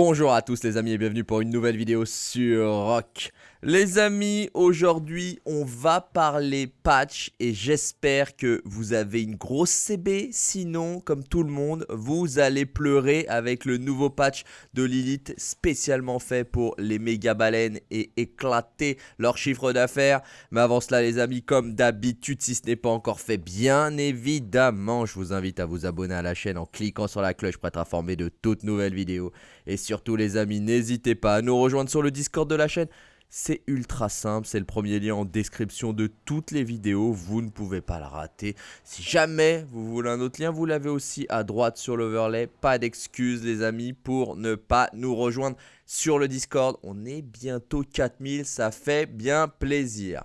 Bonjour à tous les amis et bienvenue pour une nouvelle vidéo sur Rock. Les amis, aujourd'hui on va parler patch et j'espère que vous avez une grosse CB. Sinon, comme tout le monde, vous allez pleurer avec le nouveau patch de Lilith spécialement fait pour les méga baleines et éclater leur chiffre d'affaires. Mais avant cela les amis, comme d'habitude, si ce n'est pas encore fait, bien évidemment, je vous invite à vous abonner à la chaîne en cliquant sur la cloche pour être informé de toutes nouvelles vidéos. Et surtout les amis, n'hésitez pas à nous rejoindre sur le Discord de la chaîne. C'est ultra simple, c'est le premier lien en description de toutes les vidéos, vous ne pouvez pas la rater. Si jamais vous voulez un autre lien, vous l'avez aussi à droite sur l'overlay. Pas d'excuses les amis pour ne pas nous rejoindre sur le Discord. On est bientôt 4000, ça fait bien plaisir.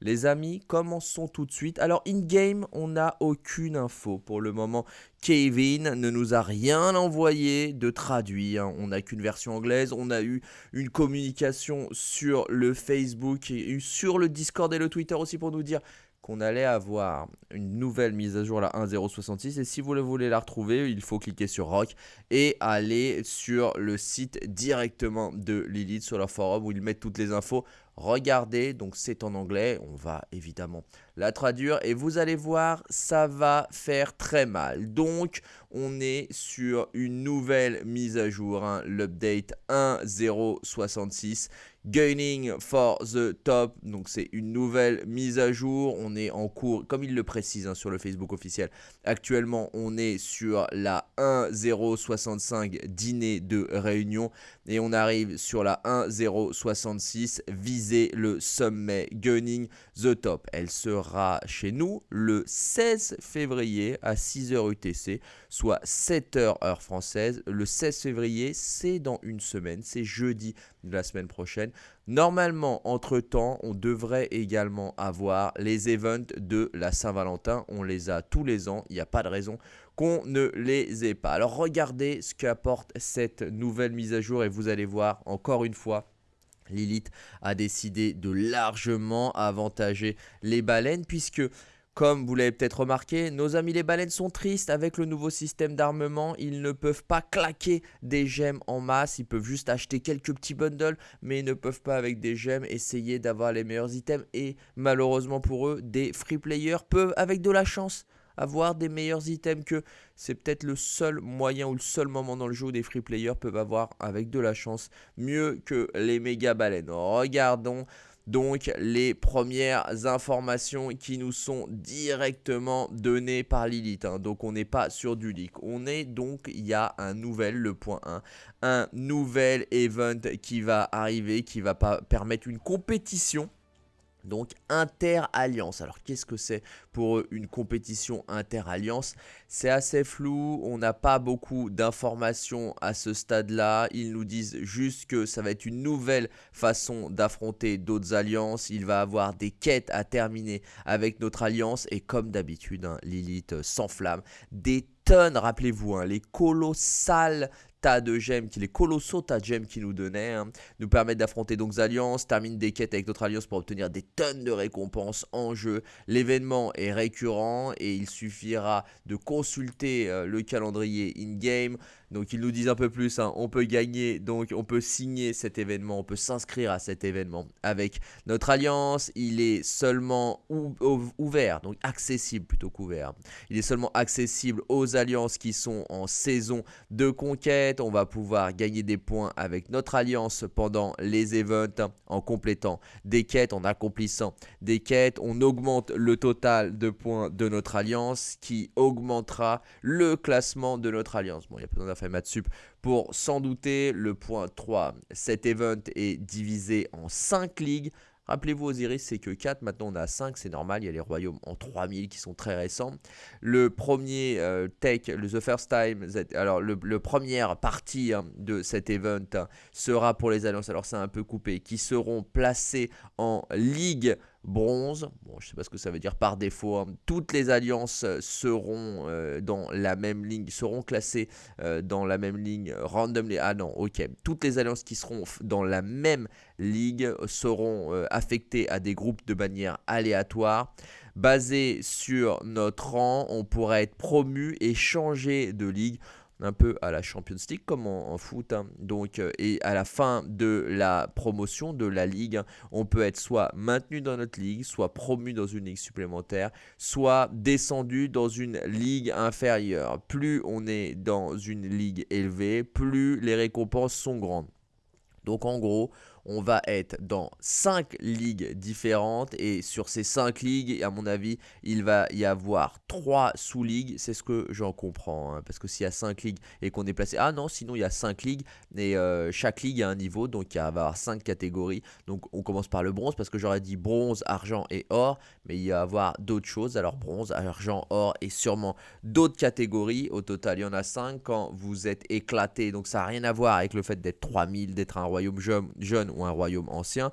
Les amis, commençons tout de suite. Alors, in-game, on n'a aucune info pour le moment. Kevin ne nous a rien envoyé de traduit. Hein. On n'a qu'une version anglaise. On a eu une communication sur le Facebook sur le Discord et le Twitter aussi pour nous dire qu'on allait avoir une nouvelle mise à jour, la 1.066. Et si vous voulez la retrouver, il faut cliquer sur Rock et aller sur le site directement de Lilith sur leur forum où ils mettent toutes les infos regardez, donc c'est en anglais, on va évidemment la traduire et vous allez voir, ça va faire très mal. Donc, on est sur une nouvelle mise à jour, hein, l'update 1.066. Gaining for the top, donc c'est une nouvelle mise à jour, on est en cours, comme il le précise hein, sur le Facebook officiel, actuellement on est sur la 1.065 dîner de réunion et on arrive sur la 1.066 viser le sommet Gunning the top. Elle sera chez nous le 16 février à 6h UTC, soit 7h heure française. Le 16 février, c'est dans une semaine, c'est jeudi de la semaine prochaine. Normalement, entre-temps, on devrait également avoir les events de la Saint-Valentin. On les a tous les ans, il n'y a pas de raison qu'on ne les ait pas. Alors regardez ce qu'apporte cette nouvelle mise à jour et vous allez voir encore une fois Lilith a décidé de largement avantager les baleines puisque comme vous l'avez peut-être remarqué, nos amis les baleines sont tristes avec le nouveau système d'armement. Ils ne peuvent pas claquer des gemmes en masse. Ils peuvent juste acheter quelques petits bundles, mais ils ne peuvent pas avec des gemmes essayer d'avoir les meilleurs items. Et malheureusement pour eux, des free players peuvent avec de la chance avoir des meilleurs items que c'est peut-être le seul moyen ou le seul moment dans le jeu où des free players peuvent avoir avec de la chance mieux que les méga baleines. Regardons donc les premières informations qui nous sont directement données par Lilith. Hein. Donc on n'est pas sur du leak. On est donc, il y a un nouvel, le point 1, un nouvel event qui va arriver, qui va permettre une compétition donc inter-alliance. Alors qu'est-ce que c'est pour une compétition inter-alliance? C'est assez flou, on n'a pas beaucoup d'informations à ce stade-là. Ils nous disent juste que ça va être une nouvelle façon d'affronter d'autres alliances. Il va avoir des quêtes à terminer avec notre alliance. Et comme d'habitude, hein, Lilith s'enflamme. Des tonnes, rappelez-vous, hein, les colossales tas de gemmes, les colossaux tas de gemmes qui nous donnaient, hein, nous permettent d'affronter donc alliances, termine des quêtes avec d'autres alliances pour obtenir des tonnes de récompenses en jeu. L'événement est récurrent et il suffira de consulter euh, le calendrier in-game. Donc ils nous disent un peu plus, hein, on peut gagner, donc on peut signer cet événement, on peut s'inscrire à cet événement avec notre alliance. Il est seulement ouvert, donc accessible plutôt qu'ouvert. Il est seulement accessible aux alliances qui sont en saison de conquête on va pouvoir gagner des points avec notre alliance pendant les events en complétant des quêtes, en accomplissant des quêtes. On augmente le total de points de notre alliance qui augmentera le classement de notre alliance. Bon, il y a besoin fait maths sup pour s'en douter. Le point 3, cet event est divisé en 5 ligues Rappelez-vous Osiris, c'est que 4, maintenant on a 5, c'est normal, il y a les royaumes en 3000 qui sont très récents. Le premier euh, tech, le The First Time, alors le, première partie hein, de cet event sera pour les alliances, alors c'est un peu coupé, qui seront placés en ligue bronze. Bon, je sais pas ce que ça veut dire par défaut. Hein. Toutes les alliances seront euh, dans la même ligne, seront classées euh, dans la même ligne randomly. Ah non, ok. Toutes les alliances qui seront dans la même ligue seront euh, affectées à des groupes de manière aléatoire. Basé sur notre rang, on pourra être promu et changer de ligue un peu à la Champions League comme en, foot. Hein. Donc, euh, et à la fin de la promotion de la ligue, on peut être soit maintenu dans notre ligue, soit promu dans une ligue supplémentaire, soit descendu dans une ligue inférieure. Plus on est dans une ligue élevée, plus les récompenses sont grandes. Donc en gros, on va être dans 5 ligues différentes et sur ces 5 ligues, à mon avis, il va y avoir 3 sous-ligues, c'est ce que j'en comprends, hein, parce que s'il y a 5 ligues et qu'on est placé, ah non, sinon il y a 5 ligues et euh, chaque ligue a un niveau, donc il va y avoir 5 catégories, donc on commence par le bronze, parce que j'aurais dit bronze, argent et or, mais il va y avoir d'autres choses, alors bronze, argent, or et sûrement d'autres catégories, au total il y en a 5 quand vous êtes éclaté, donc ça n'a rien à voir avec le fait d'être 3000, d'être un royaume jeune, jeune un royaume ancien.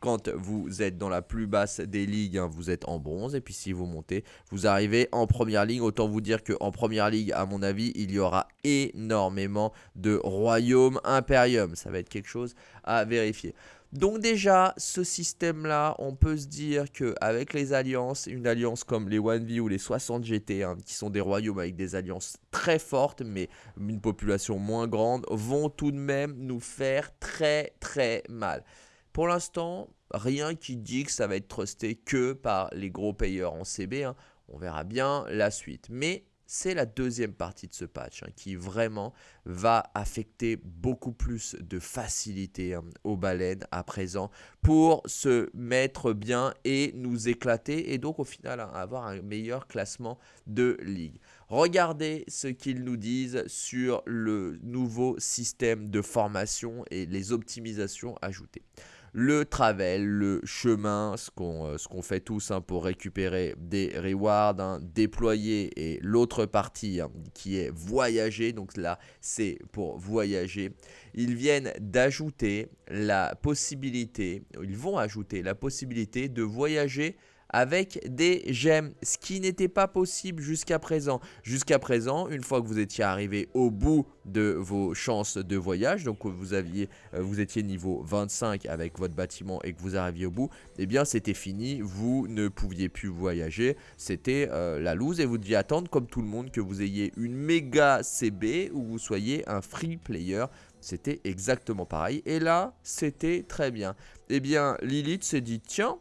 Quand vous êtes dans la plus basse des ligues, hein, vous êtes en bronze. Et puis si vous montez, vous arrivez en première ligue. Autant vous dire qu'en première ligue, à mon avis, il y aura énormément de royaumes impérium. Ça va être quelque chose à vérifier. Donc déjà, ce système-là, on peut se dire qu'avec les alliances, une alliance comme les 1V ou les 60 GT, hein, qui sont des royaumes avec des alliances très fortes, mais une population moins grande, vont tout de même nous faire très très mal. Pour l'instant, rien qui dit que ça va être trusté que par les gros payeurs en CB. Hein. On verra bien la suite. Mais c'est la deuxième partie de ce patch hein, qui vraiment va affecter beaucoup plus de facilité hein, aux baleines à présent pour se mettre bien et nous éclater et donc au final hein, avoir un meilleur classement de ligue. Regardez ce qu'ils nous disent sur le nouveau système de formation et les optimisations ajoutées le travel, le chemin, ce qu'on euh, fait tous hein, pour récupérer des rewards, hein, déployer et l'autre partie hein, qui est voyager, donc là c'est pour voyager. Ils viennent d'ajouter la possibilité, ils vont ajouter la possibilité de voyager avec des gemmes, ce qui n'était pas possible jusqu'à présent. Jusqu'à présent, une fois que vous étiez arrivé au bout de vos chances de voyage, donc vous, aviez, euh, vous étiez niveau 25 avec votre bâtiment et que vous arriviez au bout, eh bien c'était fini, vous ne pouviez plus voyager, c'était euh, la loose et vous deviez attendre comme tout le monde que vous ayez une méga CB ou vous soyez un free player c'était exactement pareil. Et là, c'était très bien. Eh bien, Lilith s'est dit, tiens,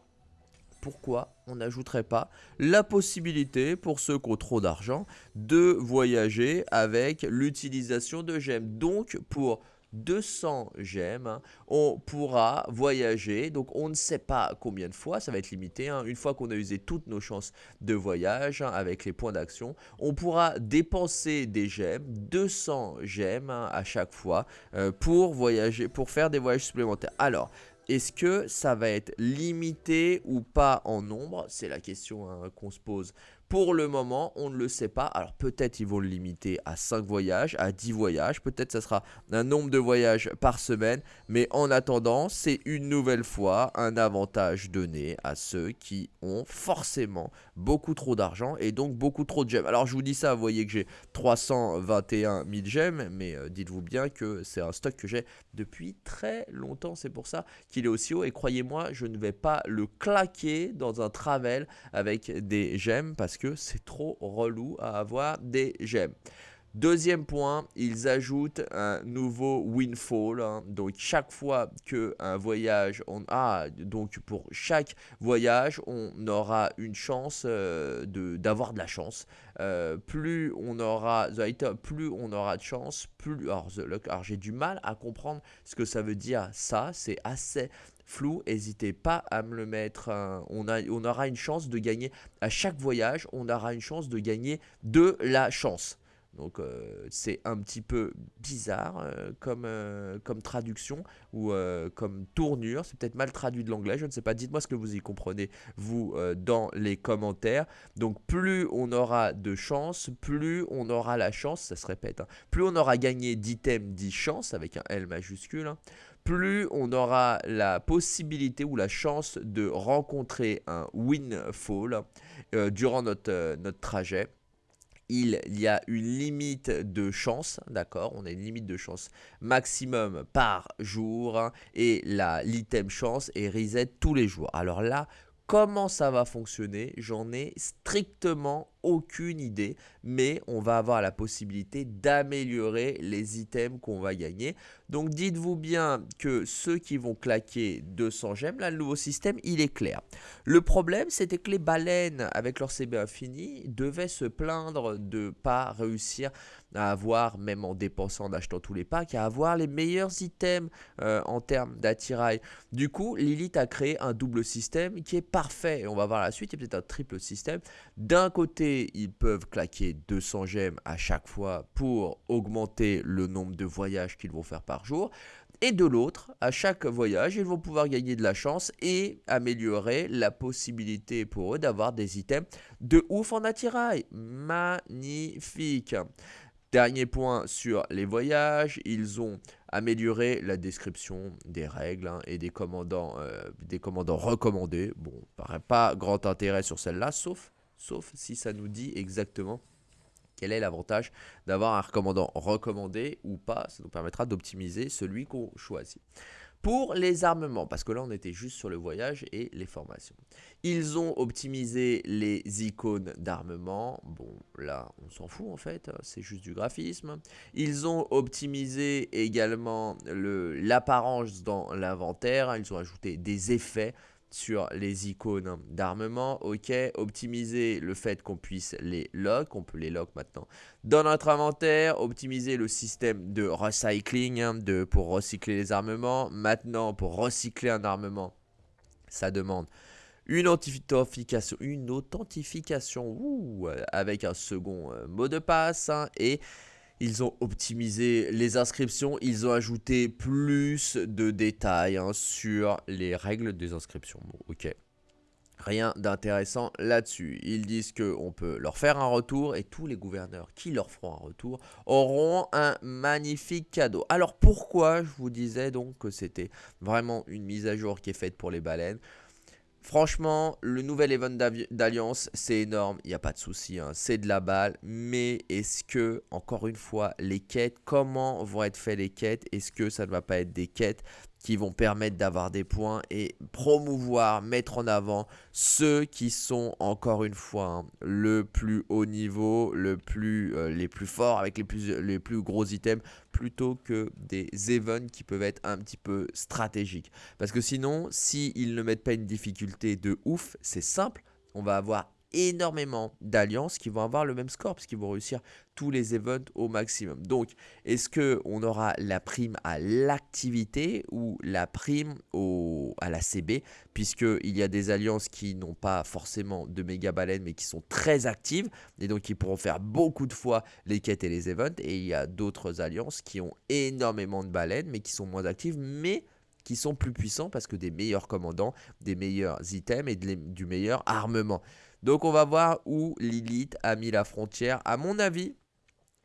pourquoi on n'ajouterait pas la possibilité pour ceux qui ont trop d'argent de voyager avec l'utilisation de gemmes. Donc pour 200 gemmes, on pourra voyager. Donc on ne sait pas combien de fois, ça va être limité. Hein. Une fois qu'on a usé toutes nos chances de voyage hein, avec les points d'action, on pourra dépenser des gemmes, 200 gemmes hein, à chaque fois euh, pour voyager, pour faire des voyages supplémentaires. Alors, est-ce que ça va être limité ou pas en nombre? C'est la question hein, qu'on se pose pour le moment, on ne le sait pas. Alors peut-être ils vont le limiter à 5 voyages, à 10 voyages. Peut-être ça sera un nombre de voyages par semaine. Mais en attendant, c'est une nouvelle fois un avantage donné à ceux qui ont forcément beaucoup trop d'argent et donc beaucoup trop de gemmes. Alors je vous dis ça, vous voyez que j'ai 321 000 gemmes. Mais euh, dites-vous bien que c'est un stock que j'ai depuis très longtemps. C'est pour ça qu'il est aussi haut. Et croyez-moi, je ne vais pas le claquer dans un travel avec des gemmes parce que c'est trop relou à avoir des gemmes. Deuxième point, ils ajoutent un nouveau windfall. Hein. Donc chaque fois que un voyage, on a ah, donc pour chaque voyage, on aura une chance euh, d'avoir de la chance. Euh, plus on aura plus on aura de chance, plus alors, j'ai du mal à comprendre ce que ça veut dire. Ça, c'est assez flou, n'hésitez pas à me le mettre. a, on aura une chance de gagner, à chaque voyage, on aura une chance de gagner de la chance. Donc euh, c'est un petit peu bizarre euh, comme, euh, comme traduction ou comme tournure. C'est peut-être mal traduit de l'anglais, je ne sais pas. Dites-moi ce que vous y comprenez, vous, dans les commentaires. Donc plus on aura de chance, plus on aura la chance, ça se répète, hein. plus on aura gagné d'items, 10 chances, avec un L majuscule, hein plus on aura la possibilité ou la chance de rencontrer un windfall durant notre, notre trajet. Il y a une limite de chance, d'accord On a une limite de chance maximum par jour hein, et l'item chance est reset tous les jours. Alors là, comment ça va fonctionner? J'en ai strictement aucune idée, mais on va avoir la possibilité d'améliorer les items qu'on va gagner. Donc dites-vous bien que ceux qui vont claquer 200 gemmes, là le nouveau système il est clair. Le problème c'était que les baleines avec leur CB infini devaient se plaindre de pas réussir à avoir, même en dépensant, en achetant tous les packs, à avoir les meilleurs items euh, en termes d'attirail. Du coup, Lilith a créé un double système qui est parfait. Et on va voir la suite, il y a peut-être un triple système. D'un ils peuvent claquer 200 gemmes à chaque fois pour augmenter le nombre de voyages qu'ils vont faire par jour. Et de l'autre, à chaque voyage, ils vont pouvoir gagner de la chance et améliorer la possibilité pour eux d'avoir des items de ouf en attirail. Magnifique Dernier point sur les voyages, ils ont amélioré la description des règles hein, et des commandants, euh, des commandants recommandés. Bon, paraît pas grand intérêt sur celle-là, sauf, sauf si ça nous dit exactement quel est l'avantage d'avoir un recommandant recommandé ou pas. Ça nous permettra d'optimiser celui qu'on choisit. Pour les armements, parce que là on était juste sur le voyage et les formations. Ils ont optimisé les icônes d'armement. Bon, là on s'en fout en fait, c'est juste du graphisme. Ils ont optimisé également l'apparence dans l'inventaire. Ils ont ajouté des effets sur les icônes d'armement, ok, optimiser le fait qu'on puisse les lock, on peut les lock maintenant dans notre inventaire, optimiser le système de recycling hein, pour recycler les armements, maintenant pour recycler un armement, ça demande une authentification, une authentification avec un second euh, mot de passe hein, et ils ont optimisé les inscriptions, ils ont ajouté plus de détails hein, sur les règles des inscriptions. ok. Rien d'intéressant là-dessus. Ils disent qu'on peut leur faire un retour et tous les gouverneurs qui leur feront un retour auront un magnifique cadeau. Alors pourquoi je vous disais donc que c'était vraiment une mise à jour qui est faite pour les baleines? Franchement, le nouvel event d'Alliance, c'est énorme, il n'y a pas de souci, hein. c'est de la balle. Mais est-ce que, encore une fois, les quêtes, comment vont être faites les quêtes? Est-ce que ça ne va pas être des quêtes qui vont permettre d'avoir des points et promouvoir, mettre en avant ceux qui sont encore une fois hein, le plus haut niveau, le plus, euh, les plus forts avec les plus, les plus gros items plutôt que des events qui peuvent être un petit peu stratégiques. Parce que sinon, s'ils ne mettent pas une difficulté de ouf, c'est simple, on va avoir énormément d'alliances qui vont avoir le même score puisqu'ils vont réussir tous les events au maximum. Donc, est-ce que on aura la prime à l'activité ou la prime au, à la CB puisqu'il y a des alliances qui n'ont pas forcément de méga baleines mais qui sont très actives et donc qui pourront faire beaucoup de fois les quêtes et les events et il y a d'autres alliances qui ont énormément de baleines mais qui sont moins actives mais qui sont plus puissants parce que des meilleurs commandants, des meilleurs items et du meilleur armement. Donc on va voir où Lilith a mis la frontière. À mon avis,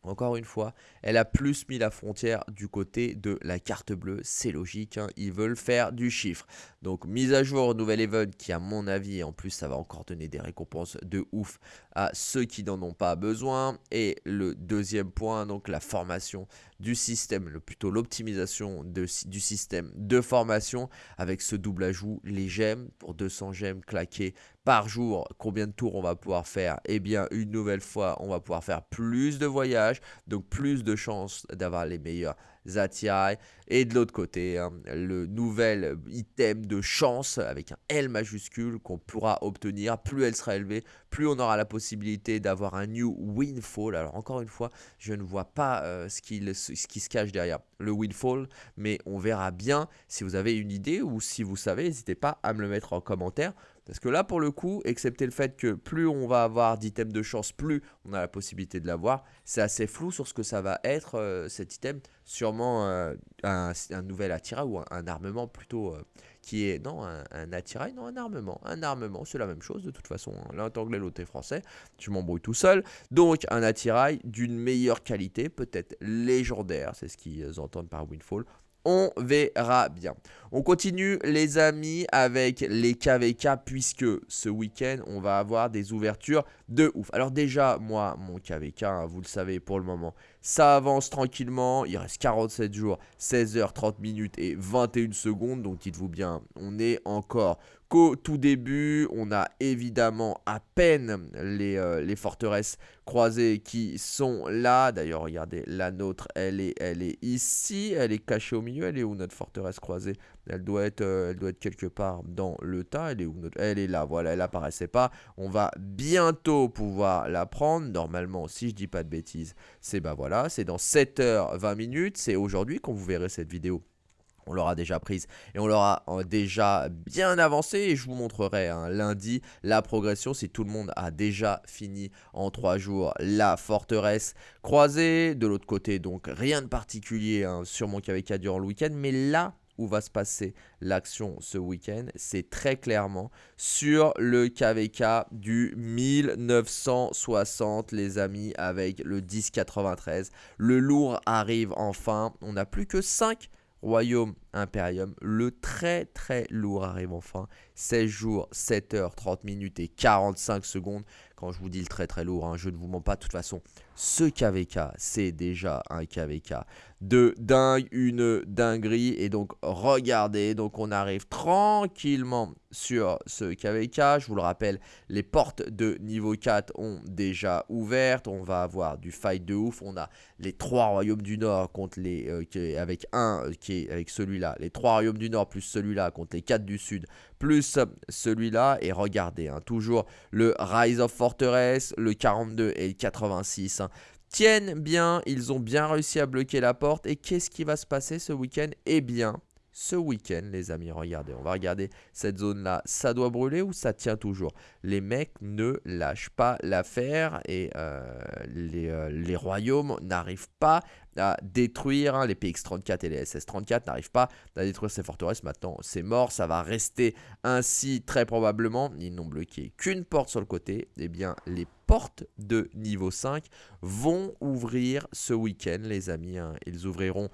encore une fois, elle a plus mis la frontière du côté de la carte bleue. C'est logique, hein. ils veulent faire du chiffre. Donc mise à jour, nouvel event qui à mon avis, en plus ça va encore donner des récompenses de ouf à ceux qui n'en ont pas besoin. Et le deuxième point, donc la formation du système, plutôt l'optimisation du système de formation avec ce double ajout, les gemmes pour 200 gemmes claquées par jour. Combien de tours on va pouvoir faire? Eh bien, une nouvelle fois, on va pouvoir faire plus de voyages, donc plus de chances d'avoir les meilleurs attirails. Et de l'autre côté, hein, le nouvel item de chance avec un L majuscule qu'on pourra obtenir. Plus elle sera élevée, plus on aura la possibilité d'avoir un new windfall. Alors encore une fois, je ne vois pas euh, ce, qui, ce qui se cache derrière le windfall, mais on verra bien si vous avez une idée ou si vous savez, n'hésitez pas à me le mettre en commentaire. Parce que là, pour le coup, excepté le fait que plus on va avoir d'items de chance, plus on a la possibilité de l'avoir, c'est assez flou sur ce que ça va être euh, cet item. Sûrement euh, un, nouvel attirail ou un, armement plutôt euh, qui est... Non, un, attirail, non, un armement. Un armement, c'est la même chose de toute façon. Hein. L'un est anglais, l'autre est français. Tu m'embrouilles tout seul. Donc, un attirail d'une meilleure qualité, peut-être légendaire, c'est ce qu'ils entendent par Windfall. On verra bien. On continue les amis avec les KVK puisque ce week-end on va avoir des ouvertures de ouf. Alors déjà moi mon KVK hein, vous le savez pour le moment ça avance tranquillement. Il reste 47 jours, 16 h 30 minutes et 21 secondes. Donc dites-vous bien on est encore qu'au tout début. On a évidemment à peine les, euh, les forteresses croisées qui sont là. D'ailleurs, regardez, la nôtre, elle est, elle est ici. Elle est cachée au milieu. Elle est où notre forteresse croisée? Elle doit, être, euh, elle doit être quelque part dans le tas. Elle est où notre... Elle est là, voilà, elle apparaissait pas. On va bientôt pouvoir la prendre. Normalement, si je dis pas de bêtises, c'est bah voilà, c'est dans 7h20 minutes. C'est aujourd'hui qu'on vous verrez cette vidéo on l'aura déjà prise et on l'aura euh, déjà bien avancé et je vous montrerai hein, lundi la progression si tout le monde a déjà fini en 3 jours la forteresse croisée. De l'autre côté donc rien de particulier hein, sur mon KVK durant le week-end mais là où va se passer l'action ce week-end, c'est très clairement sur le KVK du 1960 les amis avec le 1093. Le lourd arrive enfin, on n'a plus que 5 Royaume Imperium, le très très lourd arrive enfin. 16 jours, 7 heures, 30 minutes et 45 secondes. Quand je vous dis le très très lourd, hein, je ne vous mens pas. De toute façon, ce KVK, c'est déjà un KVK de dingue, une dinguerie. Et donc, regardez, donc on arrive tranquillement sur ce KVK. Je vous le rappelle, les portes de niveau 4 ont déjà ouvertes. On va avoir du fight de ouf. On a les trois royaumes du Nord contre les, euh, avec un euh, qui est avec Les trois royaumes du Nord plus celui-là contre les quatre du Sud plus celui-là. Et regardez, hein, toujours le Rise of Fortress, le 42 et le 86 hein, tiennent bien. Ils ont bien réussi à bloquer la porte. Et qu'est-ce qui va se passer ce week-end? Eh bien, ce week-end, les amis. Regardez, on va regarder cette zone-là. Ça doit brûler ou ça tient toujours? Les mecs ne lâchent pas l'affaire et euh, les, euh, les, royaumes n'arrivent pas à détruire. Hein, les PX-34 et les SS-34 n'arrivent pas à détruire ces forteresses. Maintenant, c'est mort. Ça va rester ainsi très probablement. Ils n'ont bloqué qu'une porte sur le côté. Eh bien, les portes de niveau 5 vont ouvrir ce week-end, les amis. Hein. Ils ouvriront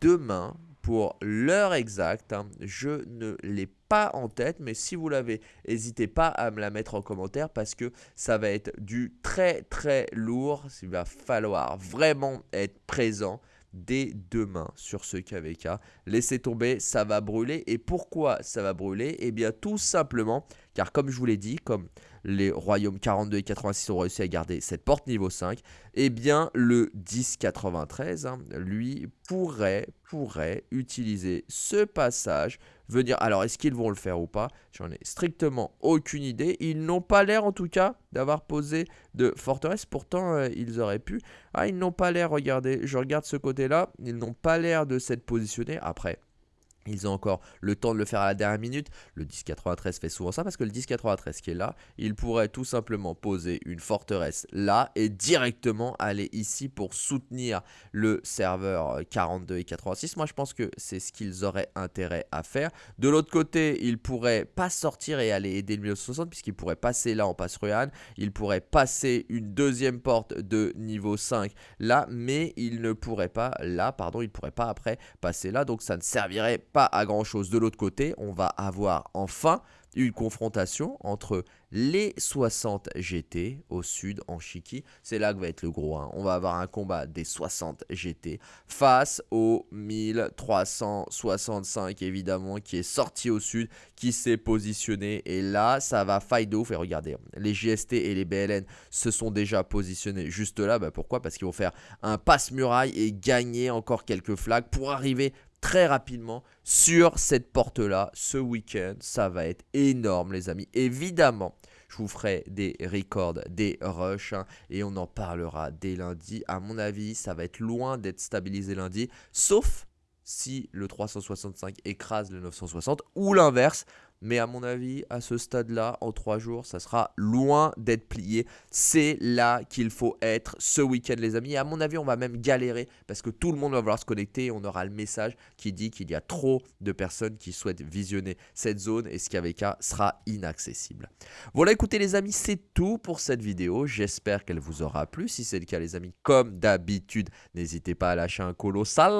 demain pour l'heure exacte. Hein, je ne l'ai pas en tête, mais si vous l'avez, n'hésitez pas à me la mettre en commentaire parce que ça va être du très très lourd. Il va falloir vraiment être présent dès demain sur ce KVK. Laissez tomber, ça va brûler. Et pourquoi ça va brûler? Eh bien tout simplement, car comme je vous l'ai dit, comme les royaumes 42 et 86 ont réussi à garder cette porte niveau 5, eh bien le 1093, hein, lui, pourrait, pourrait utiliser ce passage, venir... Alors, est-ce qu'ils vont le faire ou pas? J'en ai strictement aucune idée. Ils n'ont pas l'air, en tout cas, d'avoir posé de forteresse. Pourtant, euh, ils auraient pu. Ah, ils n'ont pas l'air, regardez, je regarde ce côté-là, ils n'ont pas l'air de s'être positionnés. Après, ils ont encore le temps de le faire à la dernière minute. Le 1093 fait souvent ça parce que le 1093 qui est là, il pourrait tout simplement poser une forteresse là et directement aller ici pour soutenir le serveur 42 et 86. Moi je pense que c'est ce qu'ils auraient intérêt à faire. De l'autre côté, ils pourraient pas sortir et aller aider le 1960 puisqu'ils pourraient passer là en passe Ruan. Ils pourraient passer une deuxième porte de niveau 5 là, mais ils ne pourraient pas là, pardon, ils pourraient pas après passer là. Donc ça ne servirait pas à grand chose. De l'autre côté, on va avoir enfin une confrontation entre les 60 GT au sud en Chiki. C'est là que va être le gros. Hein. On va avoir un combat des 60 GT face aux 1365 évidemment qui est sorti au sud, qui s'est positionné. Et là, ça va fight de ouf. Et regardez, les GST et les BLN se sont déjà positionnés juste là. Bah, pourquoi? Parce qu'ils vont faire un passe-muraille et gagner encore quelques flags pour arriver très rapidement sur cette porte-là ce week-end. Ça va être énorme les amis. Évidemment, je vous ferai des records, des rushs hein, et on en parlera dès lundi. À mon avis, ça va être loin d'être stabilisé lundi, sauf si le 365 écrase le 960 ou l'inverse. Mais à mon avis, à ce stade-là, en trois jours, ça sera loin d'être plié. C'est là qu'il faut être ce week-end, les amis. Et à mon avis, on va même galérer parce que tout le monde va vouloir se connecter et on aura le message qui dit qu'il y a trop de personnes qui souhaitent visionner cette zone et ce KVK sera inaccessible. Voilà, écoutez les amis, c'est tout pour cette vidéo. J'espère qu'elle vous aura plu. Si c'est le cas, les amis, comme d'habitude, n'hésitez pas à lâcher un colossal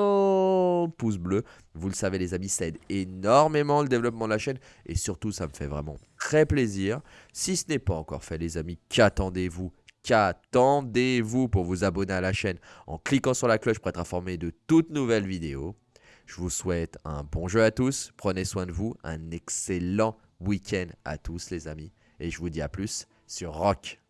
pouce bleu Vous le savez les amis, ça aide énormément le développement de la chaîne et surtout ça me fait vraiment très plaisir. Si ce n'est pas encore fait les amis, qu'attendez-vous? Qu'attendez-vous pour vous abonner à la chaîne en cliquant sur la cloche pour être informé de toutes nouvelles vidéos? Je vous souhaite un bon jeu à tous, prenez soin de vous, un excellent week-end à tous les amis. Et je vous dis à plus sur Rock.